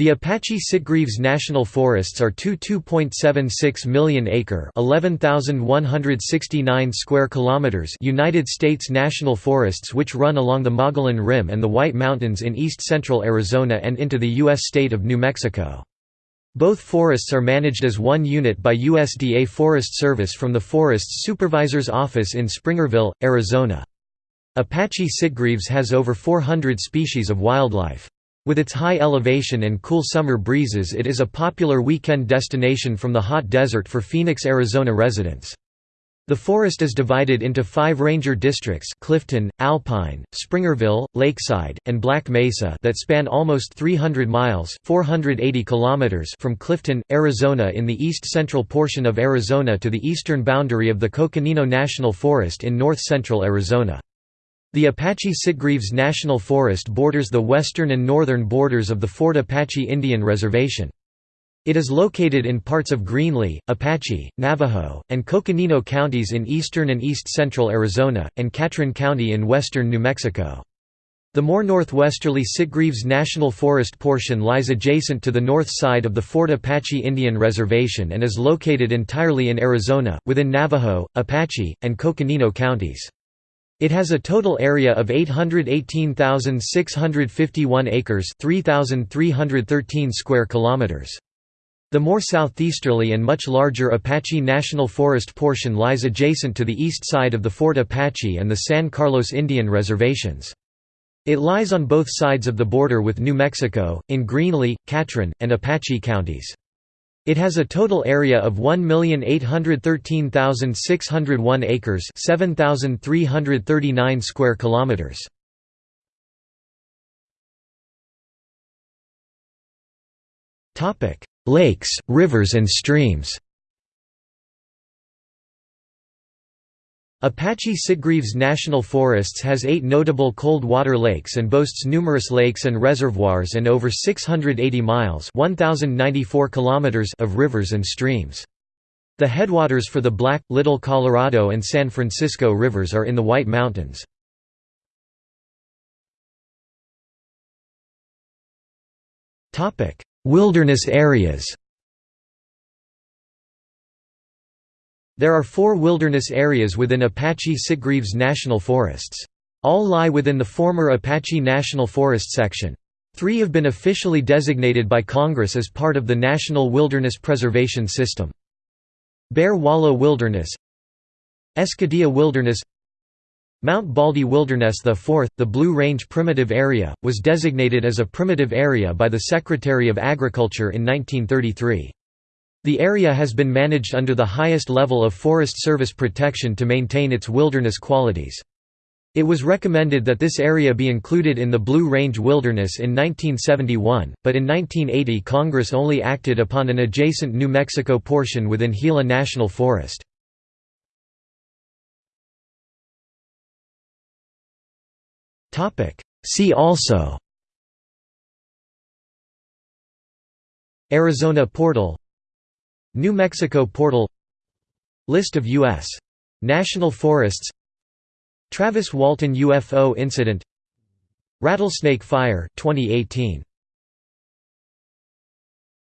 The Apache Sitgreaves National Forests are two 2.76 million acre (11,169 square kilometers) United States national forests which run along the Mogollon Rim and the White Mountains in east-central Arizona and into the U.S. state of New Mexico. Both forests are managed as one unit by USDA Forest Service from the Forest Supervisor's Office in Springerville, Arizona. Apache sitgreaves has over 400 species of wildlife. With its high elevation and cool summer breezes it is a popular weekend destination from the hot desert for Phoenix, Arizona residents. The forest is divided into five ranger districts Clifton, Alpine, Springerville, Lakeside, and Black Mesa that span almost 300 miles 480 kilometers from Clifton, Arizona in the east-central portion of Arizona to the eastern boundary of the Coconino National Forest in north-central Arizona. The Apache Sitgreaves National Forest borders the western and northern borders of the Fort Apache Indian Reservation. It is located in parts of Greenlee, Apache, Navajo, and Coconino counties in eastern and east-central Arizona, and Catron County in western New Mexico. The more northwesterly Sitgreaves National Forest portion lies adjacent to the north side of the Fort Apache Indian Reservation and is located entirely in Arizona, within Navajo, Apache, and Coconino counties. It has a total area of 818,651 acres, 3,313 square kilometers. The more southeasterly and much larger Apache National Forest portion lies adjacent to the east side of the Fort Apache and the San Carlos Indian Reservations. It lies on both sides of the border with New Mexico, in Greenlee, Catron, and Apache counties. It has a total area of 1,813,601 acres, 7,339 square kilometers. Topic: Lakes, rivers and streams. Apache Sitgreaves National Forests has eight notable cold water lakes and boasts numerous lakes and reservoirs and over 680 miles 1,094 kilometers of rivers and streams. The headwaters for the Black, Little Colorado and San Francisco rivers are in the White Mountains. Wilderness areas There are four wilderness areas within Apache Sitgreaves National Forests. All lie within the former Apache National Forest section. Three have been officially designated by Congress as part of the National Wilderness Preservation System. Bear Wallow Wilderness Escudilla Wilderness Mount Baldy Wilderness The fourth, the Blue Range Primitive Area, was designated as a primitive area by the Secretary of Agriculture in 1933. The area has been managed under the highest level of Forest Service protection to maintain its wilderness qualities. It was recommended that this area be included in the Blue Range Wilderness in 1971, but in 1980 Congress only acted upon an adjacent New Mexico portion within Gila National Forest. See also Arizona Portal New Mexico Portal List of U.S. National Forests Travis Walton UFO incident Rattlesnake Fire 2018